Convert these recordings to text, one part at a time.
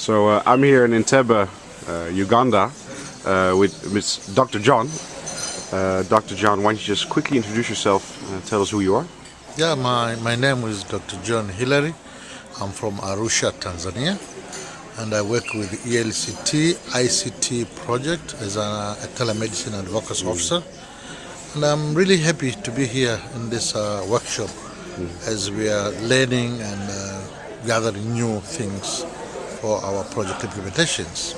So uh, I'm here in Entebbe, uh, Uganda, uh, with Dr. John. Uh, Dr. John, why don't you just quickly introduce yourself and tell us who you are? Yeah, my, my name is Dr. John Hillary. I'm from Arusha, Tanzania, and I work with the ELCT ICT project as a, a telemedicine advocacy officer. And I'm really happy to be here in this uh, workshop as we are learning and uh, gathering new things for our project implementations.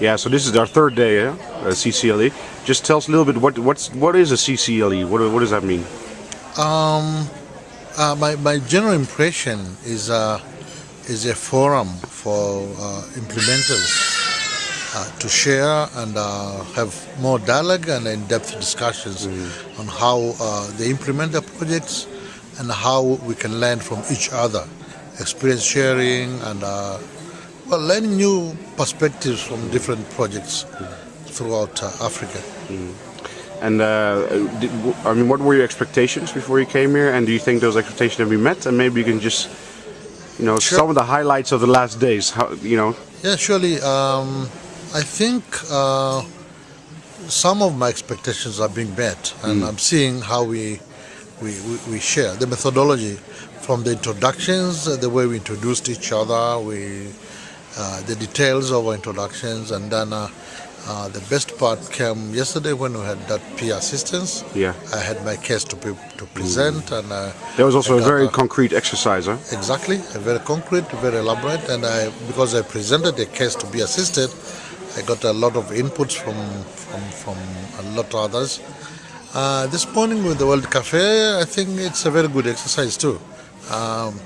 Yeah, so this is our third day, yeah? uh, CCLE. Just tell us a little bit what what's what is a CCLE? What what does that mean? Um, uh, my, my general impression is uh, is a forum for uh, implementers uh, to share and uh, have more dialogue and in-depth discussions on how uh, they implement the projects and how we can learn from each other, experience sharing and uh, well, learning new perspectives from different projects throughout uh, Africa. And uh, did, I mean, what were your expectations before you came here? And do you think those expectations have been met? And maybe you can just, you know, Sure. some of the highlights of the last days. How you know? Yeah, surely. Um, I think uh, some of my expectations are being met, and I'm seeing how we, we, we, we share the methodology from the introductions, the way we introduced each other, we, uh, the details of our introductions, and then uh, uh, the best part came yesterday when we had that peer assistance. Yeah. I had my case to, pre- to present, and uh, There was also I a very uh, concrete exercise, huh? Exactly, a very concrete, very elaborate, and I because I presented a case to be assisted, I got a lot of inputs from from, from a lot of others. Uh, this morning with the World Cafe, I think it's a very good exercise too. Um,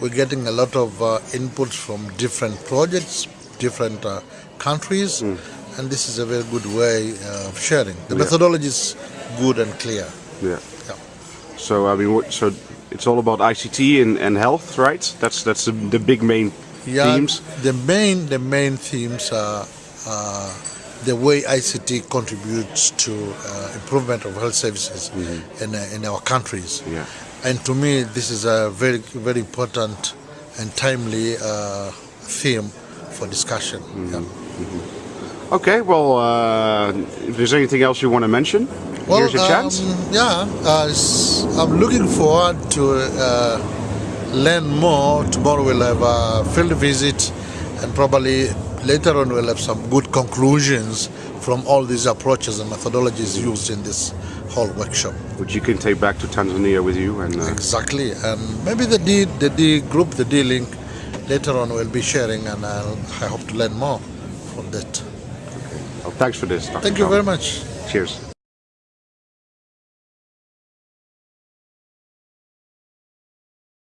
we're getting a lot of uh, inputs from different projects, different uh, countries, and this is a very good way uh, of sharing. The Yeah. methodology is good and clear. Yeah. Yeah. So I mean, what, so it's all about ICT and, and health, right? That's that's the, the big main Yeah, themes. The main the main themes are uh, the way ICT contributes to uh, improvement of health services in, uh, in our countries. Yeah. And to me, this is a very very important and timely uh, theme for discussion. Yeah. Okay. Well, uh, if there's anything else you want to mention, here's your chance. um, yeah, uh, I'm looking forward to uh, learn more. Tomorrow we'll have a field visit, and probably later on we'll have some good conclusions from all these approaches and methodologies used in this whole workshop. Which you can take back to Tanzania with you. And uh, Exactly, and maybe the D, the D group, the D link, later on we'll be sharing, and I'll, I hope to learn more from that. Okay. well, thanks for this. Dr. Thank you very much. Cheers.